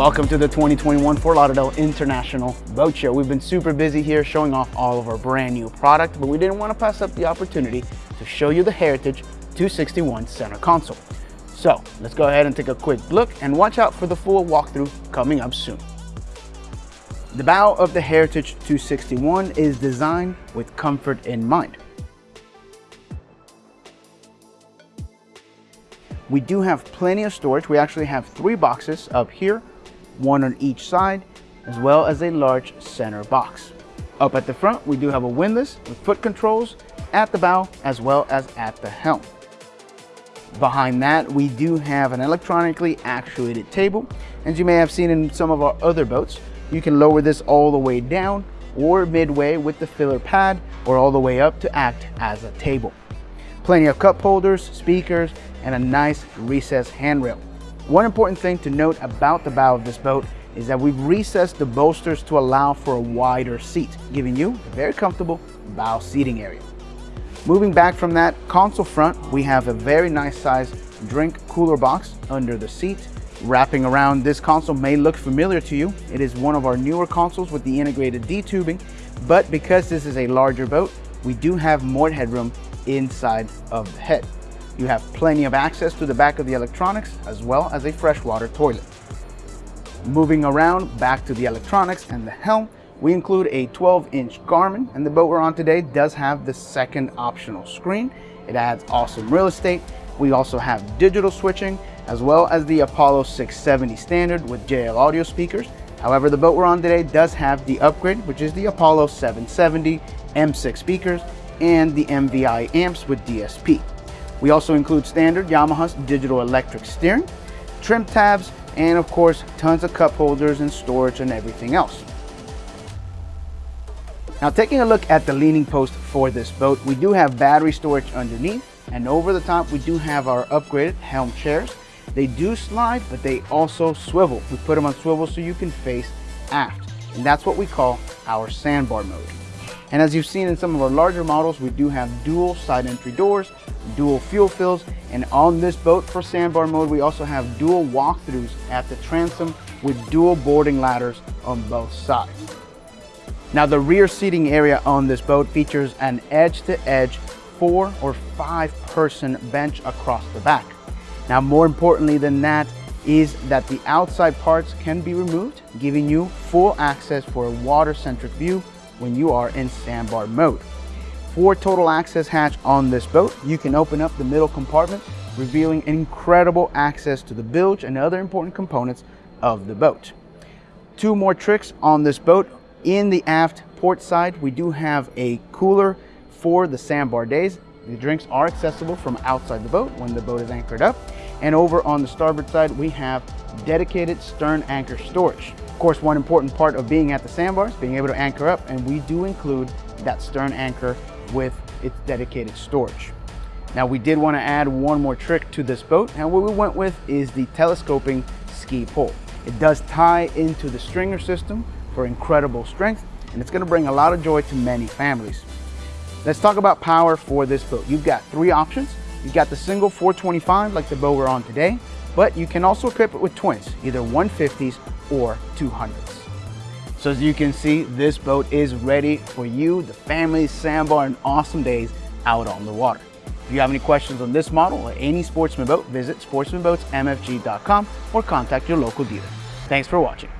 Welcome to the 2021 Fort Lauderdale International Boat Show. We've been super busy here showing off all of our brand new product, but we didn't want to pass up the opportunity to show you the Heritage 261 center console. So let's go ahead and take a quick look and watch out for the full walkthrough coming up soon. The bow of the Heritage 261 is designed with comfort in mind. We do have plenty of storage. We actually have three boxes up here, one on each side, as well as a large center box. Up at the front, we do have a windlass with foot controls at the bow as well as at the helm. Behind that, we do have an electronically actuated table. As you may have seen in some of our other boats, you can lower this all the way down or midway with the filler pad or all the way up to act as a table. Plenty of cup holders, speakers, and a nice recessed handrail. One important thing to note about the bow of this boat is that we've recessed the bolsters to allow for a wider seat, giving you a very comfortable bow seating area. Moving back from that console front, we have a very nice size drink cooler box under the seat. Wrapping around this console may look familiar to you. It is one of our newer consoles with the integrated D-tubing, but because this is a larger boat, we do have more headroom inside of the head. You have plenty of access to the back of the electronics as well as a freshwater toilet. Moving around back to the electronics and the helm, we include a 12-inch Garmin, and the boat we're on today does have the second optional screen. It adds awesome real estate. We also have digital switching, as well as the Apollo 670 standard with JL audio speakers. However, the boat we're on today does have the upgrade, which is the Apollo 770 M6 speakers and the MVI amps with DSP. We also include standard Yamaha's digital electric steering, trim tabs, and of course, tons of cup holders and storage and everything else. Now taking a look at the leaning post for this boat, we do have battery storage underneath and over the top we do have our upgraded helm chairs. They do slide, but they also swivel. We put them on swivel so you can face aft. And that's what we call our sandbar mode. And as you've seen in some of our larger models, we do have dual side entry doors, dual fuel fills, and on this boat for sandbar mode, we also have dual walkthroughs at the transom with dual boarding ladders on both sides. Now the rear seating area on this boat features an edge-to-edge -edge four or five person bench across the back. Now more importantly than that is that the outside parts can be removed, giving you full access for a water-centric view when you are in sandbar mode. For total access hatch on this boat, you can open up the middle compartment, revealing incredible access to the bilge and other important components of the boat. Two more tricks on this boat in the aft port side, we do have a cooler for the sandbar days. The drinks are accessible from outside the boat when the boat is anchored up. And over on the starboard side, we have dedicated stern anchor storage. Of course, one important part of being at the sandbars, being able to anchor up, and we do include that stern anchor with its dedicated storage. Now we did want to add one more trick to this boat, and what we went with is the telescoping ski pole. It does tie into the stringer system, for incredible strength, and it's gonna bring a lot of joy to many families. Let's talk about power for this boat. You've got three options. You've got the single 425 like the boat we're on today, but you can also equip it with twins, either 150s or 200s. So as you can see, this boat is ready for you, the family, sandbar, and awesome days out on the water. If you have any questions on this model or any Sportsman boat, visit sportsmanboatsmfg.com or contact your local dealer. Thanks for watching.